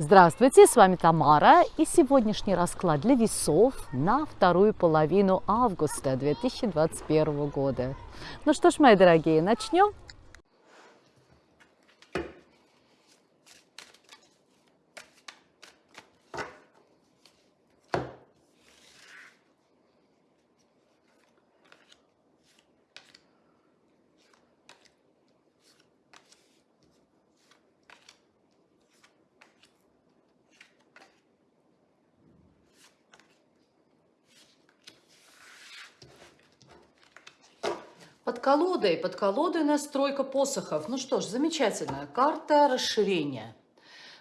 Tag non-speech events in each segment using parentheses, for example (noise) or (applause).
Здравствуйте, с вами Тамара и сегодняшний расклад для весов на вторую половину августа 2021 года. Ну что ж, мои дорогие, начнем? Под колодой, под колодой настройка посохов. Ну что ж, замечательная карта расширения.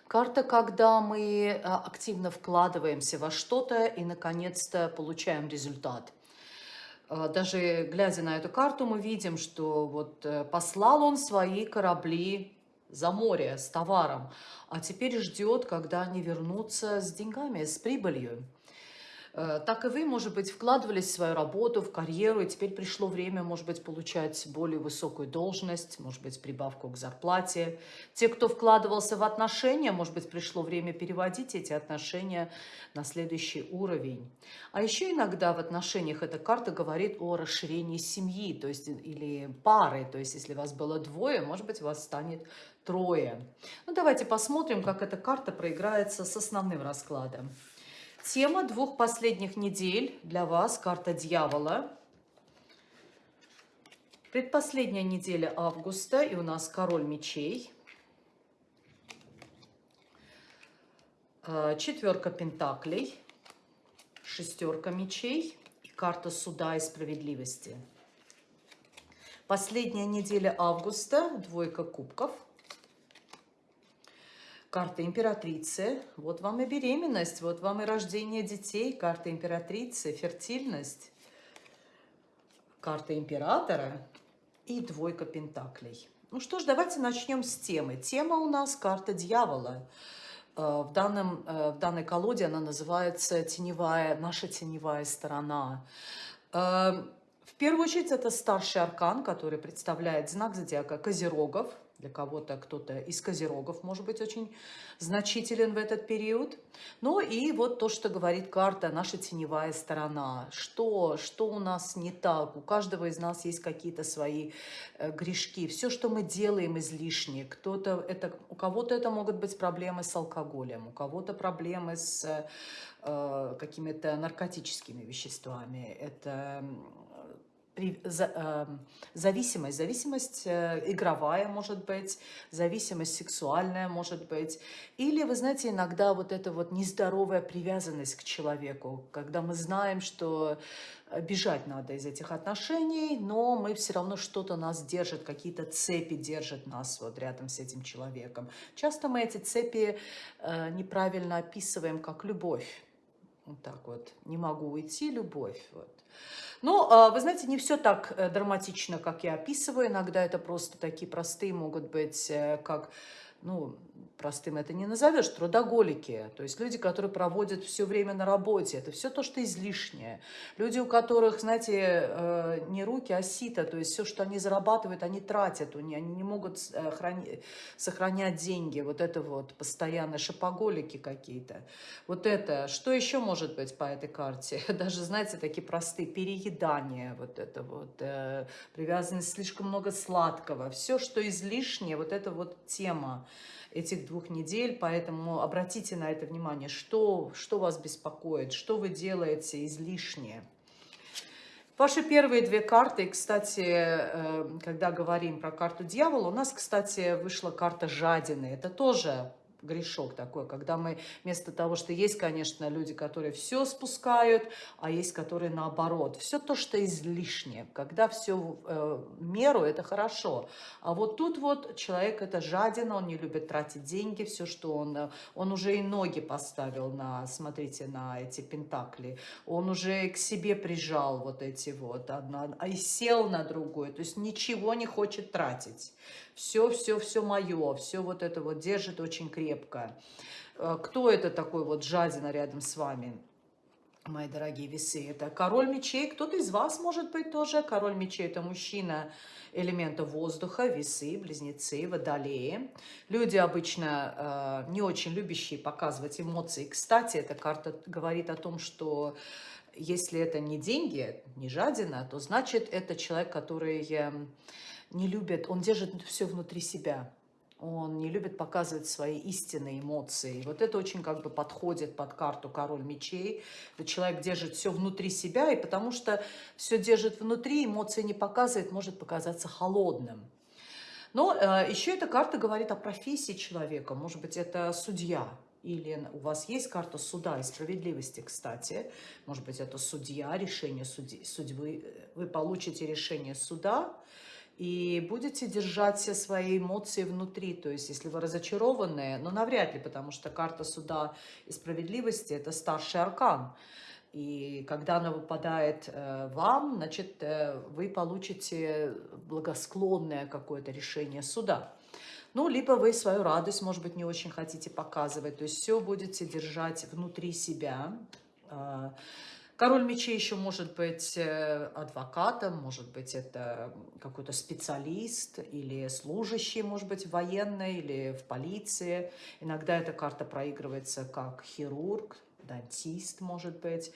Карта, когда мы а, активно вкладываемся во что-то и, наконец-то, получаем результат. А, даже глядя на эту карту, мы видим, что вот э, послал он свои корабли за море с товаром, а теперь ждет, когда они вернутся с деньгами, с прибылью. Э, так и вы, может быть, вкладывались в свою работу, в карьеру, и теперь пришло время, может быть, получать более высокую должность, может быть, прибавку к зарплате. Те, кто вкладывался в отношения, может быть, пришло время переводить эти отношения на следующий уровень. А еще иногда в отношениях эта карта говорит о расширении семьи, то есть или пары, то есть если вас было двое, может быть, вас станет трое. Ну, давайте посмотрим, как эта карта проиграется с основным раскладом. Тема двух последних недель для вас, карта дьявола. Предпоследняя неделя августа, и у нас король мечей. А, четверка пентаклей, шестерка мечей и карта суда и справедливости. Последняя неделя августа, двойка кубков – Карта императрицы. Вот вам и беременность, вот вам и рождение детей. Карта императрицы, фертильность. Карта императора и двойка пентаклей. Ну что ж, давайте начнем с темы. Тема у нас карта дьявола. Э, в, данном, э, в данной колоде она называется теневая, наша теневая сторона. Э, в первую очередь это старший аркан, который представляет знак зодиака Козерогов – для кого-то кто-то из козерогов может быть очень значителен в этот период. Ну и вот то, что говорит карта, наша теневая сторона. Что, что у нас не так? У каждого из нас есть какие-то свои э, грешки. Все, что мы делаем излишне. Кто-то это, у кого-то это могут быть проблемы с алкоголем, у кого-то проблемы с э, какими-то наркотическими веществами. Это зависимость, зависимость э, игровая может быть, зависимость сексуальная может быть. Или, вы знаете, иногда вот эта вот нездоровая привязанность к человеку, когда мы знаем, что бежать надо из этих отношений, но мы все равно что-то нас держит, какие-то цепи держат нас вот рядом с этим человеком. Часто мы эти цепи э, неправильно описываем как любовь. Вот так вот. Не могу уйти, любовь. Вот. Но, а, вы знаете, не все так э, драматично, как я описываю. Иногда это просто такие простые могут быть, э, как ну, простым это не назовешь, трудоголики, то есть люди, которые проводят все время на работе, это все то, что излишнее. Люди, у которых, знаете, э, не руки, а сито, то есть все, что они зарабатывают, они тратят, они не могут э, сохранять деньги, вот это вот постоянно шопоголики какие-то. Вот это, что еще может быть по этой карте? (laughs) Даже, знаете, такие простые переедания, вот это вот, э, привязанность слишком много сладкого, все, что излишнее, вот это вот тема этих двух недель, поэтому обратите на это внимание, что, что вас беспокоит, что вы делаете излишнее. Ваши первые две карты, кстати, э, когда говорим про карту дьявола, у нас, кстати, вышла карта жадины. Это тоже грешок такой, когда мы вместо того, что есть, конечно, люди, которые все спускают, а есть, которые наоборот. Все то, что излишнее. Когда все в э, меру, это хорошо. А вот тут вот человек это жаден, он не любит тратить деньги, все, что он... Э, он уже и ноги поставил на, смотрите, на эти пентакли. Он уже к себе прижал вот эти вот, одна, и сел на другую. То есть ничего не хочет тратить. Все, все, все мое, все вот это вот держит очень крепко. Э, кто это такой вот жадина рядом с вами? мои дорогие весы. Это король мечей. Кто-то из вас может быть тоже. Король мечей – это мужчина элемента воздуха, весы, близнецы, водолеи. Люди обычно э, не очень любящие показывать эмоции. Кстати, эта карта говорит о том, что если это не деньги, не жадина, то значит это человек, который э, не любит, он держит все внутри себя он не любит показывать свои истинные эмоции. Вот это очень как бы подходит под карту король мечей. Человек держит все внутри себя, и потому что все держит внутри, эмоции не показывает, может показаться холодным. Но э, еще эта карта говорит о профессии человека. Может быть, это судья, или у вас есть карта суда и справедливости, кстати. Может быть, это судья, решение судьи, судьбы. Вы получите решение суда, и будете держать все свои эмоции внутри. То есть, если вы разочарованы, но ну, навряд ли, потому что карта суда и справедливости – это старший аркан. И когда она выпадает э, вам, значит, э, вы получите благосклонное какое-то решение суда. Ну, либо вы свою радость, может быть, не очень хотите показывать. То есть все будете держать внутри себя. Король мечей еще может быть э, адвокатом, может быть, это какой-то специалист или служащий, может быть, военный или в полиции. Иногда эта карта проигрывается как хирург, дантист, может быть,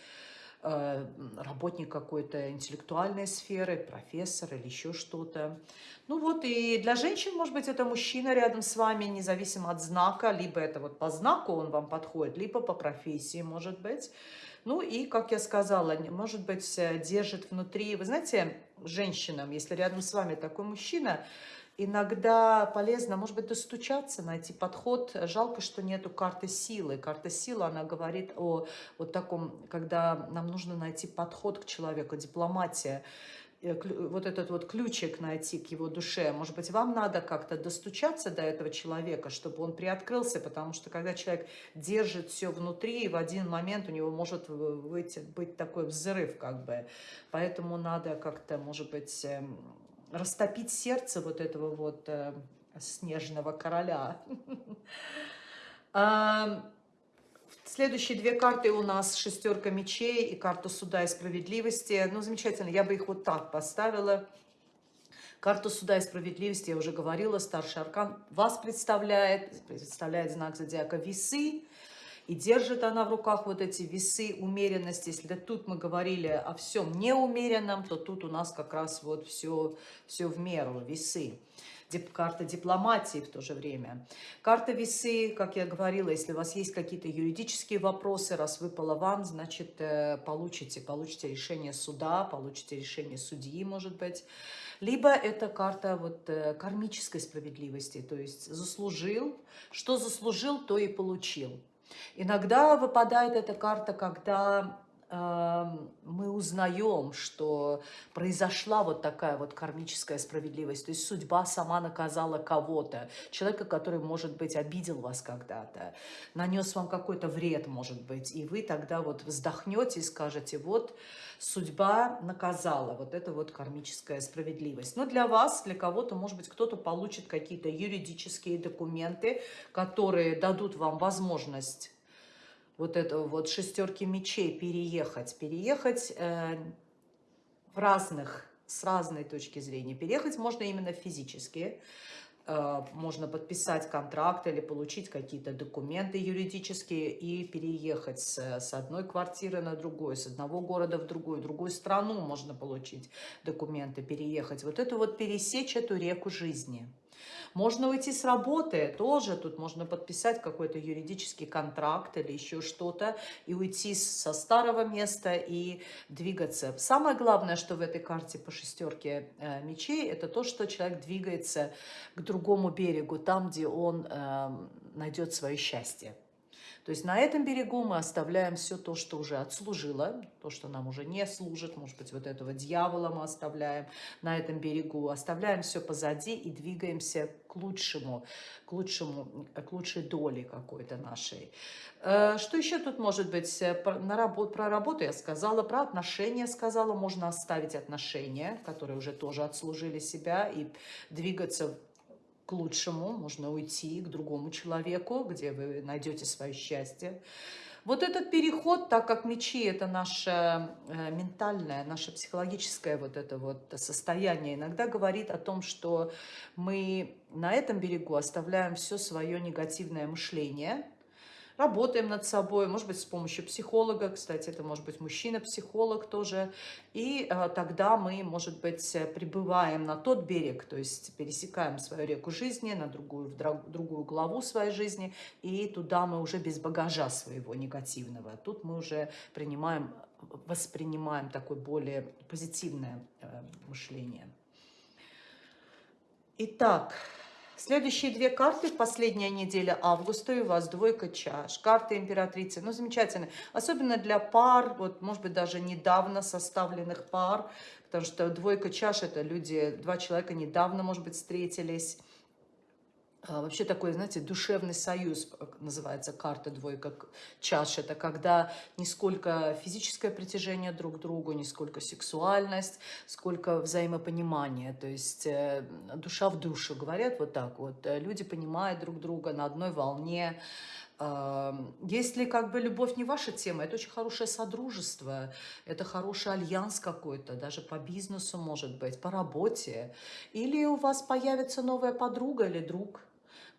э, работник какой-то интеллектуальной сферы, профессор или еще что-то. Ну вот, и для женщин, может быть, это мужчина рядом с вами, независимо от знака, либо это вот по знаку он вам подходит, либо по профессии, может быть. Ну и, как я сказала, может быть, держит внутри... Вы знаете, женщинам, если рядом с вами такой мужчина, иногда полезно, может быть, достучаться, найти подход. Жалко, что нету карты силы. Карта силы, она говорит о вот таком, когда нам нужно найти подход к человеку, дипломатия. Э, вот этот вот ключик найти к его душе. Может быть, вам надо как-то достучаться до этого человека, чтобы он приоткрылся, потому что когда человек держит все внутри, в один момент у него может быть, быть такой взрыв, как бы. Поэтому надо как-то, может быть, эм, растопить сердце вот этого вот э, снежного короля. (laughs) Следующие две карты у нас шестерка мечей и карта суда и справедливости. Ну, замечательно, я бы их вот так поставила. Карту суда и справедливости, я уже говорила, старший аркан вас представляет, представляет знак зодиака весы. И держит она в руках вот эти весы умеренности. Если тут мы говорили о всем неумеренном, то тут у нас как раз вот все, все в меру, весы карта дипломатии в то же время. Карта весы, как я говорила, если у вас есть какие-то юридические вопросы, раз выпала вам, значит, э, получите, получите решение суда, получите решение судьи, может быть. Либо это карта вот э, кармической справедливости, то есть заслужил, что заслужил, то и получил. Иногда выпадает эта карта, когда мы узнаем, что произошла вот такая вот кармическая справедливость, то есть судьба сама наказала кого-то, человека, который, может быть, обидел вас когда-то, нанес вам какой-то вред, может быть, и вы тогда вот вздохнете и скажете, вот судьба наказала, вот это вот кармическая справедливость. Но для вас, для кого-то, может быть, кто-то получит какие-то юридические документы, которые дадут вам возможность вот этого вот шестерки мечей переехать. Переехать э, в разных, с разной точки зрения. Переехать можно именно физически. Э, можно подписать контракт или получить какие-то документы юридические и переехать с, с одной квартиры на другую, с одного города в другую, в другую страну можно получить документы, переехать. Вот это вот пересечь эту реку жизни – можно уйти с работы, тоже тут можно подписать какой-то юридический контракт или еще что-то, и уйти со старого места и двигаться. Самое главное, что в этой карте по шестерке э, мечей, это то, что человек двигается к другому берегу, там, где он э, найдет свое счастье. То есть на этом берегу мы оставляем все то, что уже отслужило, то, что нам уже не служит, может быть, вот этого дьявола мы оставляем на этом берегу, оставляем все позади и двигаемся к лучшему, к лучшему, к лучшей доле какой-то нашей. Э, что еще тут может быть? Э, на работу, про работу я сказала, про отношения сказала. Можно оставить отношения, которые уже тоже отслужили себя, и двигаться к лучшему, можно уйти к другому человеку, где вы найдете свое счастье. Вот этот переход, так как мечи – это наше э, ментальное, наше психологическое вот это вот состояние, иногда говорит о том, что мы на этом берегу оставляем все свое негативное мышление – работаем над собой, может быть, с помощью психолога, кстати, это может быть мужчина-психолог тоже, и э, тогда мы, может быть, прибываем на тот берег, то есть пересекаем свою реку жизни, на другую, в другую главу своей жизни, и туда мы уже без багажа своего негативного. Тут мы уже принимаем, воспринимаем такое более позитивное э, мышление. Итак, Следующие две карты последняя неделя августа, и у вас двойка чаш, карта императрицы, ну, замечательно, особенно для пар, вот, может быть, даже недавно составленных пар, потому что двойка чаш, это люди, два человека недавно, может быть, встретились, вообще такой, знаете, душевный союз, называется карта двойка чаш. Это когда не сколько физическое притяжение друг к другу, не сколько сексуальность, сколько взаимопонимание. То есть э, душа в душу, говорят вот так вот. Э, люди понимают друг друга на одной волне. Если как бы любовь не ваша тема, это очень хорошее содружество, это хороший альянс какой-то, даже по бизнесу может быть, по работе. Или у вас появится новая подруга или друг –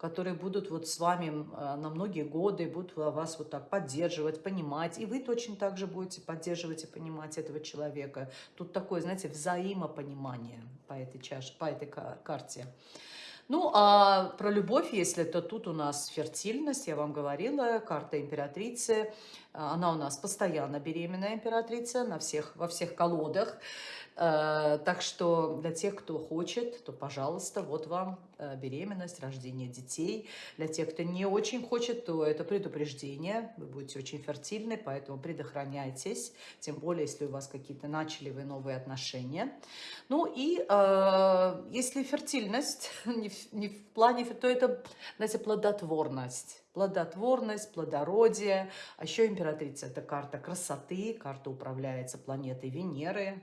которые будут вот с вами а, на многие годы, будут вас вот так поддерживать, понимать. И вы точно так же будете поддерживать и понимать этого человека. Тут такое, знаете, взаимопонимание по этой чаше, по этой карте. Ну, а про любовь, если то тут у нас фертильность, я вам говорила, карта императрицы. Она у нас постоянно беременная императрица на всех, во всех колодах. Э, так что для тех, кто хочет, то, пожалуйста, вот вам э, беременность, рождение детей. Для тех, кто не очень хочет, то это предупреждение. Вы будете очень фертильны, поэтому предохраняйтесь. Тем более, если у вас какие-то начали вы новые отношения. Ну и если фертильность (laughs) не в, не в плане, то это, знаете, плодотворность плодотворность, плодородие. А еще императрица – это карта красоты, карта управляется планетой Венеры,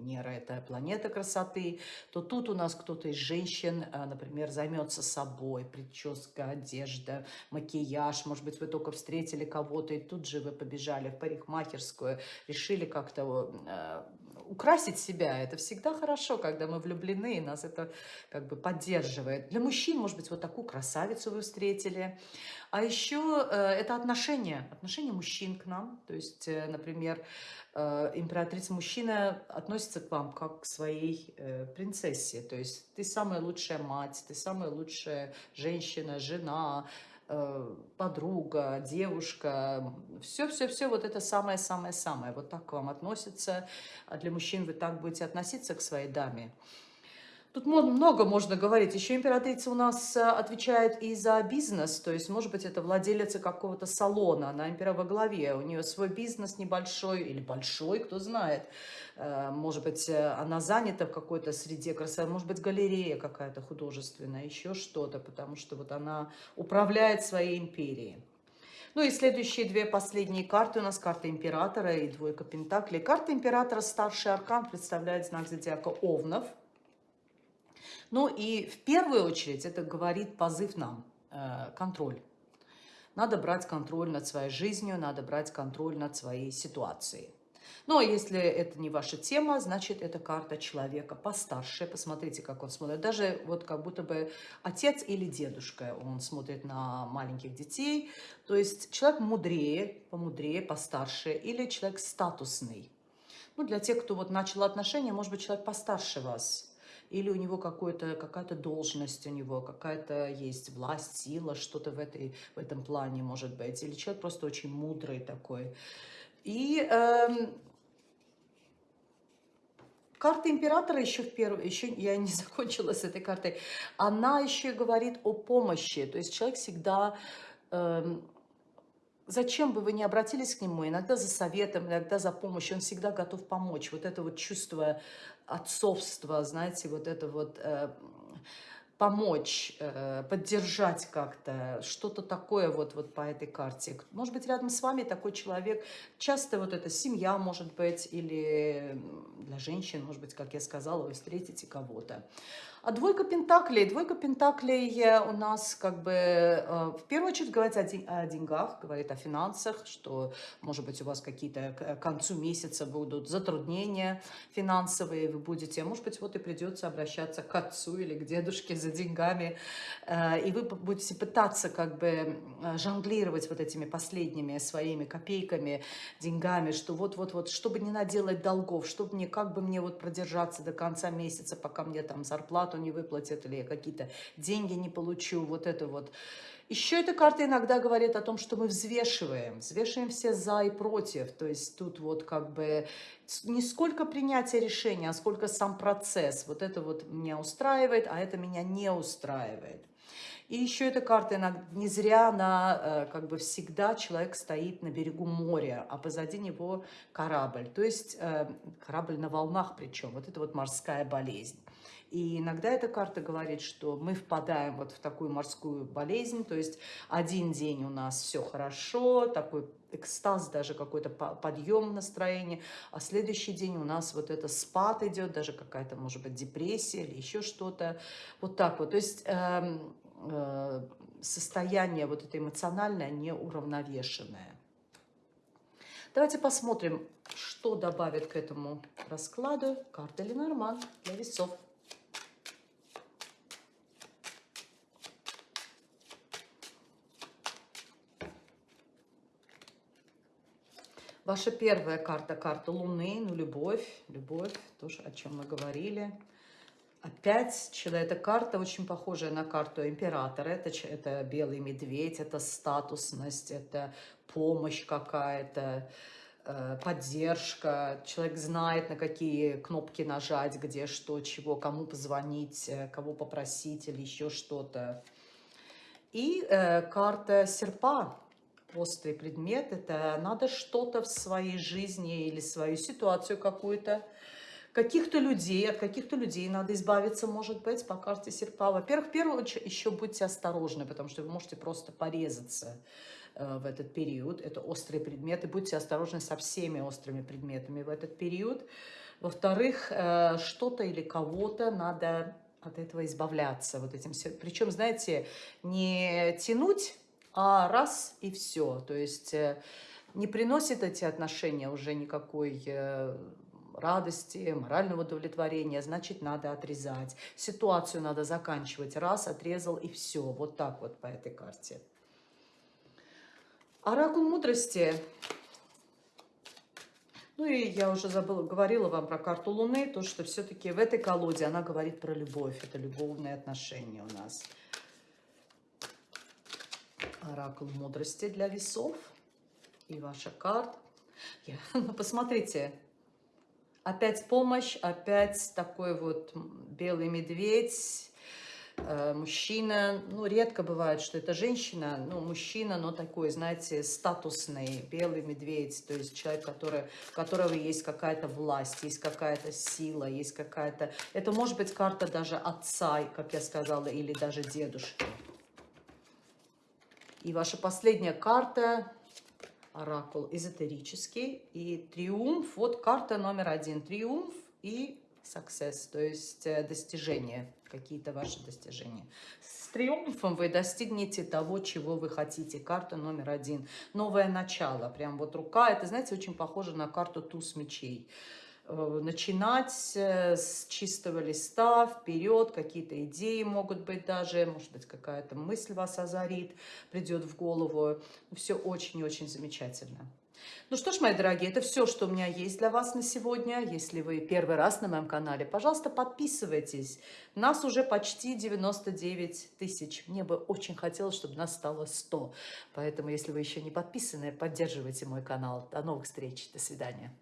Венера – это планета красоты, то тут у нас кто-то из женщин, а, например, займется собой, прическа, одежда, макияж. Может быть, вы только встретили кого-то, и тут же вы побежали в парикмахерскую, решили как-то а, украсить себя. Это всегда хорошо, когда мы влюблены, и нас это как бы поддерживает. Для мужчин, может быть, вот такую красавицу вы встретили. А еще э, это отношения, отношения мужчин к нам. То есть, э, например, э, императрица-мужчина относится к вам как к своей принцессе. То есть ты самая лучшая мать, ты самая лучшая женщина, жена, подруга, девушка, все-все-все, вот это самое-самое-самое, вот так к вам относится, а для мужчин вы так будете относиться к своей даме. Тут много можно говорить. Еще императрица у нас э, отвечает и за бизнес, то есть, может быть, это владелица какого-то салона, она импера во главе, у нее свой бизнес небольшой или большой, кто знает. Э, может быть, э, она занята в какой-то среде красоты, может быть, галерея какая-то художественная, еще что-то, потому что вот она управляет своей империей. Ну и следующие две последние карты у нас карта императора и двойка пентаклей. Карта императора старший аркан представляет знак зодиака Овнов – ну и в первую очередь это говорит позыв нам, э, контроль. Надо брать контроль над своей жизнью, надо брать контроль над своей ситуацией. Ну, а если это не ваша тема, значит, это карта человека постарше. Посмотрите, как он смотрит. Даже вот как будто бы отец или дедушка, он смотрит на маленьких детей. То есть человек мудрее, помудрее, постарше, или человек статусный. Ну, для тех, кто вот начал отношения, может быть, человек постарше вас или у него какая-то должность у него, какая-то есть власть, сила, что-то в, этой, в этом плане может быть. Или человек просто очень мудрый такой. И эм, карта императора еще в первой, еще я не (laughs) закончила с этой картой, она еще говорит о помощи. То есть человек всегда... Эм, зачем бы вы ни обратились к нему, иногда за советом, иногда за помощью, он всегда готов помочь. Вот это вот чувство отцовства, знаете, вот это вот э, помочь, э, поддержать как-то, что-то такое вот, вот по этой карте. Может быть, рядом с вами такой человек, часто вот эта семья может быть, или для женщин, может быть, как я сказала, вы встретите кого-то. А двойка пентаклей, двойка пентаклей у нас как бы э, в первую очередь говорит о, день, о деньгах, говорит о финансах, что может быть у вас какие-то к концу месяца будут затруднения финансовые, вы будете, может быть вот и придется обращаться к отцу или к дедушке за деньгами, э, и вы будете пытаться как бы э, жонглировать вот этими последними своими копейками, деньгами, что вот-вот-вот, чтобы не наделать долгов, чтобы мне, как бы мне вот продержаться до конца месяца, пока мне там зарплата зарплату не выплатят, или я какие-то деньги не получу, вот это вот. Еще эта карта иногда говорит о том, что мы взвешиваем, взвешиваем все за и против. То есть тут вот как бы не сколько принятия решения, а сколько сам процесс. Вот это вот меня устраивает, а это меня не устраивает. И еще эта карта не зря на, э, как бы всегда человек стоит на берегу моря, а позади него корабль. То есть э, корабль на волнах причем. Вот это вот морская болезнь. И иногда эта карта говорит, что мы впадаем вот в такую морскую болезнь, то есть один день у нас все хорошо, такой экстаз, даже какой-то подъем настроения, а следующий день у нас вот это спад идет, даже какая-то, может быть, депрессия или еще что-то, вот так вот. То есть э, э, состояние вот это эмоциональное неуравновешенное. Давайте посмотрим, что добавит к этому раскладу карта Ленорман для весов. Ваша первая карта, карта Луны, ну, любовь, любовь, тоже о чем мы говорили. Опять человек, эта карта очень похожая на карту императора. Это, это белый медведь, это статусность, это помощь какая-то, э, поддержка. Человек знает, на какие кнопки нажать, где что, чего, кому позвонить, э, кого попросить или еще что-то. И э, карта серпа, острый предмет, это надо что-то в своей жизни или свою ситуацию какую-то, каких-то людей, от каких-то людей надо избавиться, может быть, по карте серпа. Во-первых, в первую очередь, еще будьте осторожны, потому что вы можете просто порезаться э, в этот период. Это острые предметы. Будьте осторожны со всеми острыми предметами в этот период. Во-вторых, э, что-то или кого-то надо от этого избавляться. Вот этим все. Причем, знаете, не тянуть а раз и все. То есть э, не приносит эти отношения уже никакой э, радости, морального удовлетворения, значит, надо отрезать. Ситуацию надо заканчивать. Раз, отрезал и все. Вот так вот по этой карте. Оракул мудрости. Ну и я уже забыла, говорила вам про карту Луны, то, что все-таки в этой колоде она говорит про любовь. Это любовные отношения у нас. Оракул мудрости для весов. И ваша карта. (laughs) Ну, посмотрите. Опять помощь, опять такой вот белый медведь, э, мужчина. Ну, редко бывает, что это женщина, ну, мужчина, но такой, знаете, статусный, белый медведь. То есть человек, который, у которого есть какая-то власть, есть какая-то сила, есть какая-то... Это может быть карта даже отца, как я сказала, или даже дедушки. И ваша последняя карта, оракул эзотерический, и триумф, вот карта номер один, триумф и success, то есть э, достижения, какие-то ваши достижения. С триумфом вы достигнете того, чего вы хотите. Карта номер один. Новое начало. Прям вот рука, это, знаете, очень похоже на карту туз мечей. Э, начинать э, с чистого листа, вперед, какие-то идеи могут быть даже, может быть, какая-то мысль вас озарит, придет в голову. Все очень-очень замечательно. Ну что ж, мои дорогие, это все, что у меня есть для вас на сегодня. Если вы первый раз на моем канале, пожалуйста, подписывайтесь. Нас уже почти 99 тысяч. Мне бы очень хотелось, чтобы нас стало 100. Поэтому, если вы еще не подписаны, поддерживайте мой канал. До новых встреч. До свидания.